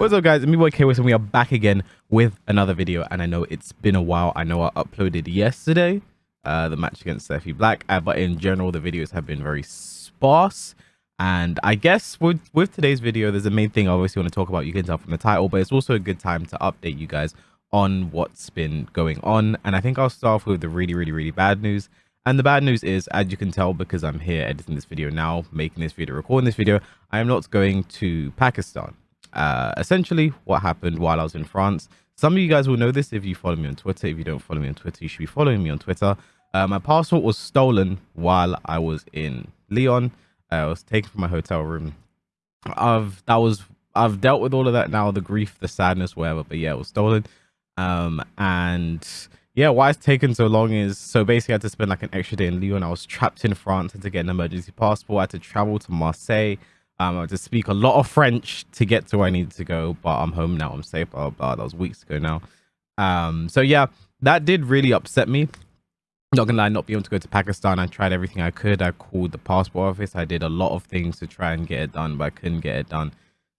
What's up guys, it's me boy K and we are back again with another video and I know it's been a while. I know I uploaded yesterday uh, the match against Steffi Black, uh, but in general the videos have been very sparse. And I guess with, with today's video, there's a main thing I obviously want to talk about. You can tell from the title, but it's also a good time to update you guys on what's been going on. And I think I'll start off with the really, really, really bad news. And the bad news is, as you can tell, because I'm here editing this video now, making this video, recording this video, I am not going to Pakistan. Uh, essentially, what happened while I was in France, some of you guys will know this if you follow me on Twitter. If you don't follow me on Twitter, you should be following me on Twitter. Uh, my passport was stolen while I was in Lyon. Uh, I was taken from my hotel room. I've that was I've dealt with all of that now, the grief, the sadness, whatever. But yeah, it was stolen. Um, and yeah, why it's taken so long is so basically I had to spend like an extra day in Lyon. I was trapped in France, had to get an emergency passport, I had to travel to Marseille. Um, I had to speak a lot of French to get to where I needed to go, but I'm home now. I'm safe. Blah, blah, That was weeks ago now. Um, so yeah, that did really upset me. Not gonna lie, not being able to go to Pakistan. I tried everything I could. I called the passport office. I did a lot of things to try and get it done, but I couldn't get it done.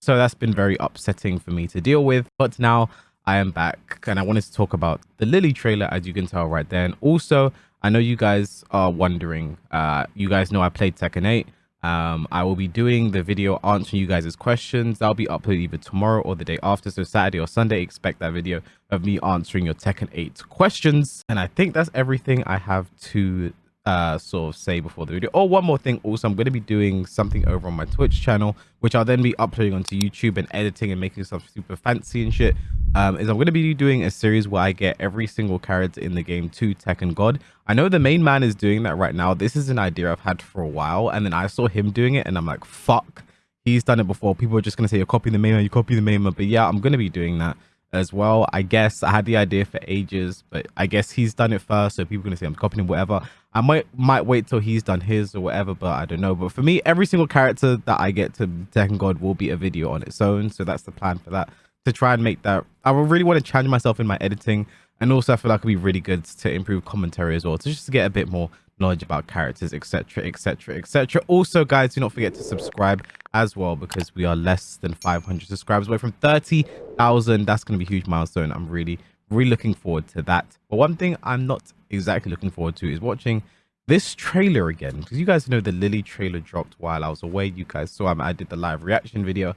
So that's been very upsetting for me to deal with. But now I am back and I wanted to talk about the Lily trailer as you can tell right there. And also, I know you guys are wondering, uh, you guys know I played Tekken 8. Um, I will be doing the video answering you guys' questions. That'll be uploaded either tomorrow or the day after. So Saturday or Sunday, expect that video of me answering your Tekken 8 questions. And I think that's everything I have to uh, sort of say before the video. Oh, one more thing. Also, I'm going to be doing something over on my Twitch channel, which I'll then be uploading onto YouTube and editing and making stuff super fancy and shit. Um, is I'm going to be doing a series where I get every single character in the game to Tekken God. I know the main man is doing that right now. This is an idea I've had for a while, and then I saw him doing it, and I'm like, fuck. He's done it before. People are just going to say, you're copying the main man, you copy the main man. But yeah, I'm going to be doing that as well. I guess I had the idea for ages, but I guess he's done it first, so people are gonna say I'm copying him, whatever. I might might wait till he's done his or whatever, but I don't know. But for me, every single character that I get to Tekken God will be a video on its own. So that's the plan for that. To try and make that I really want to challenge myself in my editing. And also I feel like it'd be really good to improve commentary as well. To just to get a bit more knowledge about characters, etc., etc., etc. Also, guys, do not forget to subscribe as well because we are less than 500 subscribers away from 30,000. That's going to be a huge milestone. I'm really, really looking forward to that. But one thing I'm not exactly looking forward to is watching this trailer again because you guys know the Lily trailer dropped while I was away. You guys saw I did the live reaction video.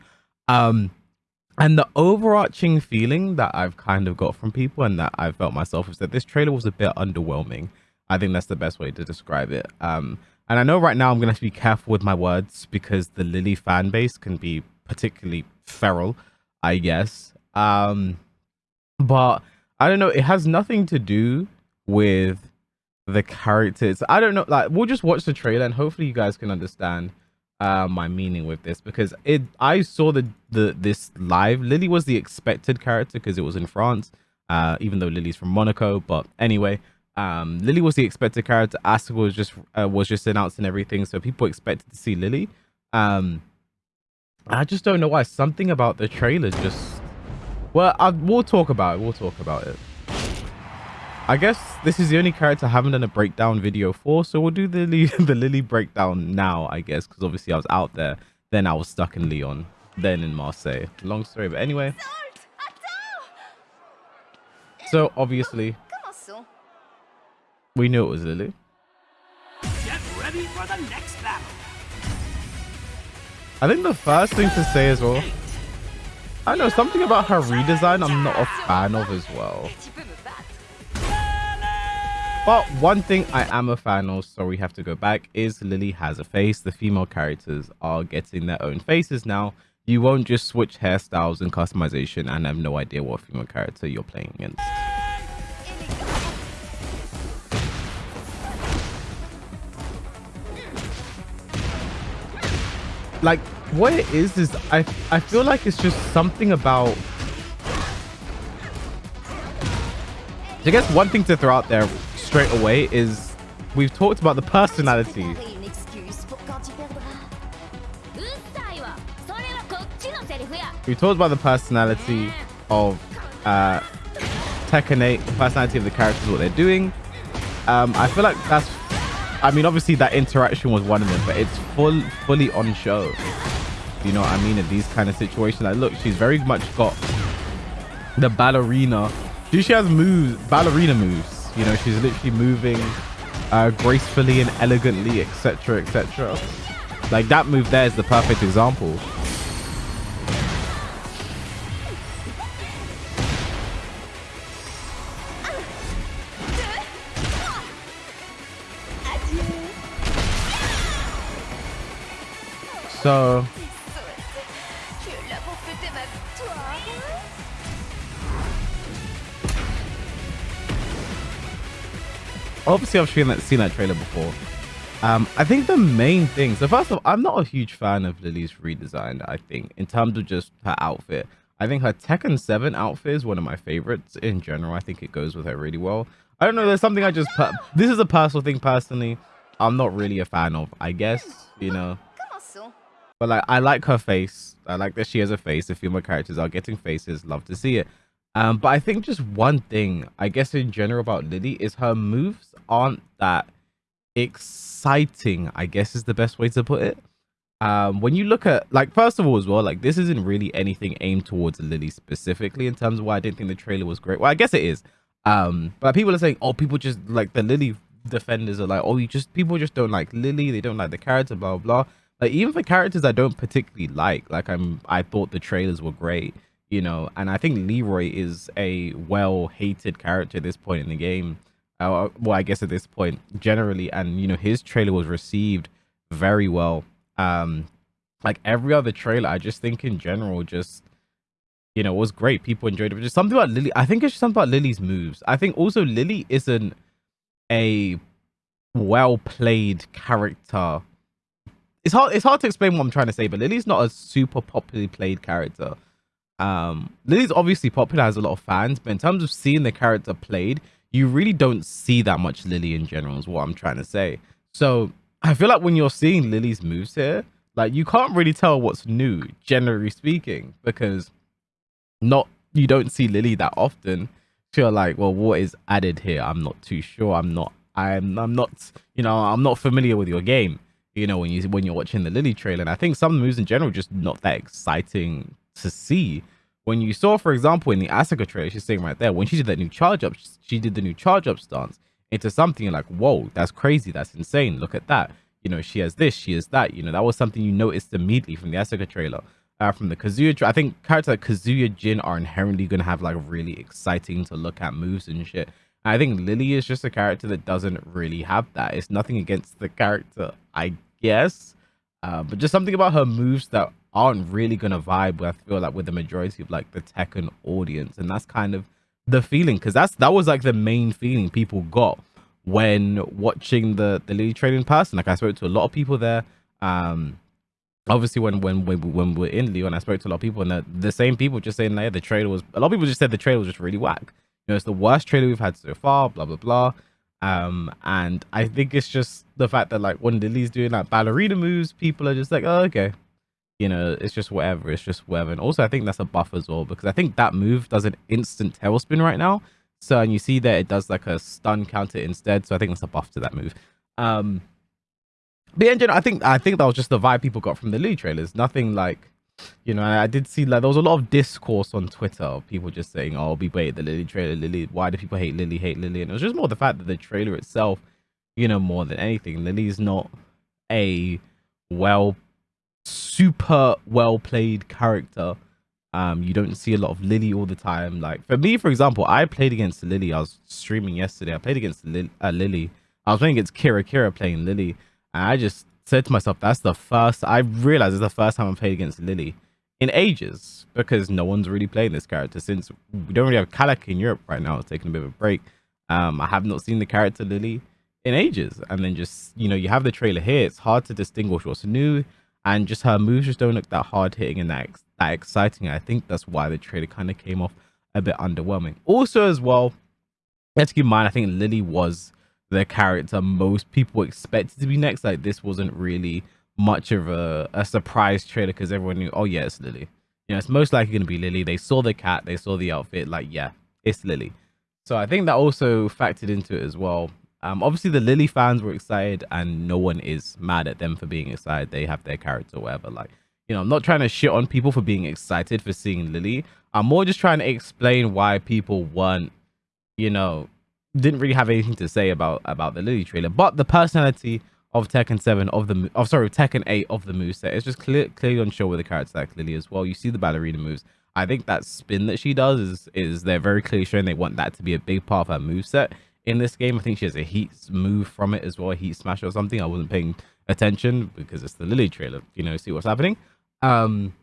Um, and the overarching feeling that I've kind of got from people and that I felt myself is that this trailer was a bit underwhelming. I think that's the best way to describe it. Um, and I know right now I'm going to have to be careful with my words because the Lily fan base can be particularly feral, I guess. Um, but I don't know. It has nothing to do with the characters. I don't know. Like, we'll just watch the trailer and hopefully you guys can understand uh, my meaning with this because it. I saw the the this live. Lily was the expected character because it was in France. Uh, even though Lily's from Monaco, but anyway, um lily was the expected character. Asuka was just uh, was just announced and everything so people expected to see lily. Um i just don't know why. Something about the trailer just well I, we'll talk about it. We'll talk about it. I guess this is the only character i haven't done a breakdown video for so we'll do the the lily breakdown now i guess because obviously i was out there. Then i was stuck in lyon then in marseille. Long story but anyway. So obviously we knew it was Lily. Get ready for the next battle. I think the first thing to say as well, I know something about her redesign I'm not a fan of as well. But one thing I am a fan of, so we have to go back, is Lily has a face. The female characters are getting their own faces now. You won't just switch hairstyles and customization and have no idea what female character you're playing against. Like what it is is I I feel like it's just something about I guess one thing to throw out there straight away is we've talked about the personality. We talked about the personality of uh, Tekken 8, the personality of the characters, what they're doing. Um, I feel like that's I mean, obviously that interaction was one of them, but it's full, fully on show. You know what I mean? In these kind of situations, like look, she's very much got the ballerina. She, she has moves, ballerina moves. You know, she's literally moving uh, gracefully and elegantly, etc., etc. Like that move there is the perfect example. So obviously I've seen that seen that trailer before. Um, I think the main thing. So first of all, I'm not a huge fan of Lily's redesign. I think in terms of just her outfit, I think her Tekken 7 outfit is one of my favorites in general. I think it goes with her really well. I don't know. There's something I just. This is a personal thing. Personally, I'm not really a fan of. I guess you know. But like, I like her face. I like that she has a face. The female characters are getting faces. Love to see it. Um, but I think just one thing, I guess in general about Lily is her moves aren't that exciting. I guess is the best way to put it. Um, when you look at like first of all as well, like this isn't really anything aimed towards Lily specifically in terms of why I didn't think the trailer was great. Well, I guess it is. Um, but people are saying, oh, people just like the Lily defenders are like, oh, you just people just don't like Lily. They don't like the character, blah blah. blah. Like even for characters I don't particularly like, like I'm, I thought the trailers were great you know, and I think Leroy is a well hated character at this point in the game. Uh, well, I guess at this point generally, and you know, his trailer was received very well. Um, like every other trailer, I just think in general, just you know, was great. People enjoyed it. But just something about Lily. I think it's just something about Lily's moves. I think also Lily isn't a well played character. It's hard. It's hard to explain what I'm trying to say, but Lily's not a super popularly played character. Um, Lillie's obviously popular, has a lot of fans, but in terms of seeing the character played, you really don't see that much Lily in general, is what I'm trying to say. So I feel like when you're seeing Lily's moves here, like you can't really tell what's new, generally speaking, because not you don't see Lily that often. So you're like, well, what is added here? I'm not too sure. I'm not. I'm. I'm not. You know, I'm not familiar with your game. You know, when you when you're watching the Lily trailer, and I think some moves in general just not that exciting to see. When you saw, for example, in the Asuka trailer, she's saying right there, when she did that new charge up, she did the new charge up stance into something like, whoa, that's crazy, that's insane. Look at that. You know, she has this, she has that. You know, that was something you noticed immediately from the Asuka trailer. Uh, from the Kazuya, I think characters like Kazuya Jin are inherently going to have like really exciting to look at moves and shit. And I think Lily is just a character that doesn't really have that. It's nothing against the character, I guess. Uh, but just something about her moves that aren't really gonna vibe with, I feel like with the majority of like the Tekken audience, and that's kind of the feeling because that's that was like the main feeling people got when watching the the Lillie training person. Like I spoke to a lot of people there. Um, obviously when when when, when we're in Lyon, I spoke to a lot of people, and the, the same people just saying that yeah, the trailer was. A lot of people just said the trailer was just really whack. Know, it's the worst trailer we've had so far. Blah blah blah. Um, and I think it's just the fact that like when Lillie's doing like ballerina moves, people are just like, oh okay, you know, it's just whatever. It's just whatever. And also, I think that's a buff as well because I think that move does an instant tailspin right now. So, and you see that it does like a stun counter instead. So I think that's a buff to that move. Um, but in general, I think I think that was just the vibe people got from the Lillie trailers. Nothing like, you know, I did see like there was a lot of discourse on Twitter of people just saying, "Oh, we wait the Lily trailer, Lily. Why do people hate Lily? Hate Lillie?" And it was just more the fact that the trailer itself, you know, more than anything, Lillie's not a well super well played character. Um, you don't see a lot of Lily all the time. Like for me, for example, I played against Lily. I was streaming yesterday. I played against Lil- uh, Lillie. I was playing against Kira Kira playing Lily. And I just said to myself, that's the first, I realized it's the first time I played against Lillie in ages because no one's really playing this character since we don't really have Kalak in Europe right now. It's taking a bit of a break. Um, I have not seen the character Lily in ages. And then just, you know, you have the trailer here. It's hard to distinguish what's new and just her moves just don't look that hard hitting and that that exciting. I think that's why the trailer kind of came off a bit underwhelming. Also, as well, let's keep in mind, I think Lily was the character most people expected to be next. Like this wasn't really much of a, a surprise trailer because everyone knew, oh yeah, it's Lily. You know, it's most likely going to be Lily. They saw the cat, they saw the outfit, like yeah, it's Lily. So I think that also factored into it as well. Um, obviously the Lily fans were excited, and no one is mad at them for being excited. They have their character, whatever. Like you know, I'm not trying to shit on people for being excited for seeing Lily. I'm more just trying to explain why people weren't, you know, didn't really have anything to say about about the Lily trailer. But the personality of Tekken 7 of the oh sorry Tekken 8 of the moveset It's just clear, clearly show with the character like Lily as well. You see the ballerina moves. I think that spin that she does is is they're very clearly showing they want that to be a big part of her moveset in this game. I think she has a heat move from it as well, a heat smash or something. I wasn't paying attention because it's the Lily trailer, you know, see what's happening. Um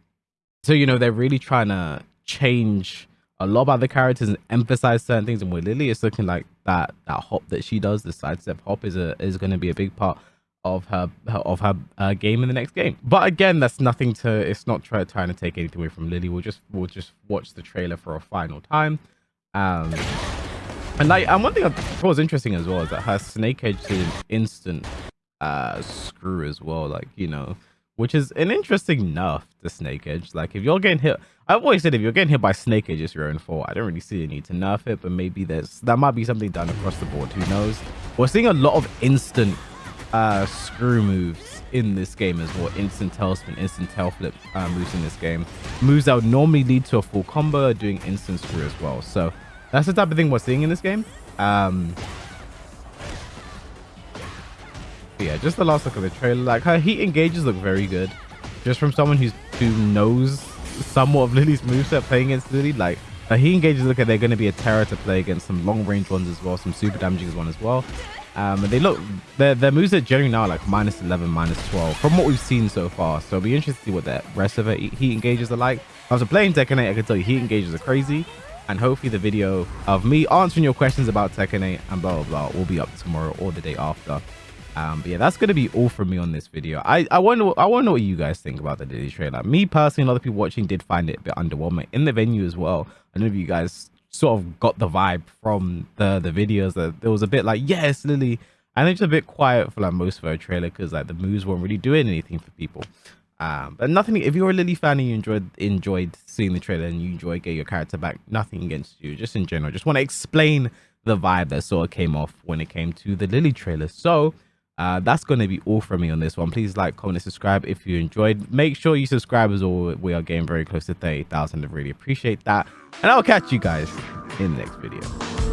so you know they're really trying to change a lot about the characters and emphasize certain things. And with Lily, it's looking like that that hop that she does, the sidestep hop, is a is going to be a big part of her, of her uh, game in the next game. But again, that's nothing to. It's not try, trying to take anything away from Lily. We'll just we'll just watch the trailer for a final time. Um, and like, and one thing I thought was interesting as well is that her snake edge is an instant uh screw as well. Like you know, which is an interesting nerf to Snake Edge. Like if you're getting hit, I've always said if you're getting hit by Snake Edge, it's your own fault. I don't really see a need to nerf it, but maybe there's that might be something done across the board. Who knows? We're seeing a lot of instant uh, screw moves in this game as well. Instant tail spin, instant tail flip uh, moves in this game. Moves that would normally lead to a full combo doing instant screw as well. So that's the type of thing we're seeing in this game. Um, yeah, just the last look of the trailer. Like her heat engages look very good. Just from someone who's who knows somewhat of Lily's moveset playing against Lily, like her heat engages look at they're going to be a terror to play against some long range ones as well, some super damaging ones as well. Um, and they look their their moves are generally now like minus 11, minus 12 from what we've seen so far. So it'll be interesting to see what the rest of her heat engages are like. After playing Tekken 8, I can tell you heat engages are crazy. And hopefully the video of me answering your questions about Tekken 8 and blah, blah, blah will be up tomorrow or the day after. Um, yeah, that's gonna be all from me on this video. I I wonder I know what you guys think about the Lily trailer. Me personally, a lot of people watching did find it a bit underwhelming in the venue as well. I don't know if you guys sort of got the vibe from the the videos that there was a bit like yes, Lily, and it's a bit quiet for like most of her trailer because like the moves weren't really doing anything for people. Um, but nothing. If you're a Lily fan and you enjoyed enjoyed seeing the trailer and you enjoy getting your character back, nothing against you. Just in general, just want to explain the vibe that sort of came off when it came to the Lily trailer. So uh, that's going to be all from me on this one. Please like, comment, and subscribe if you enjoyed. Make sure you subscribe as well. We are getting very close to 30,000. I really appreciate that. And I'll catch you guys in the next video.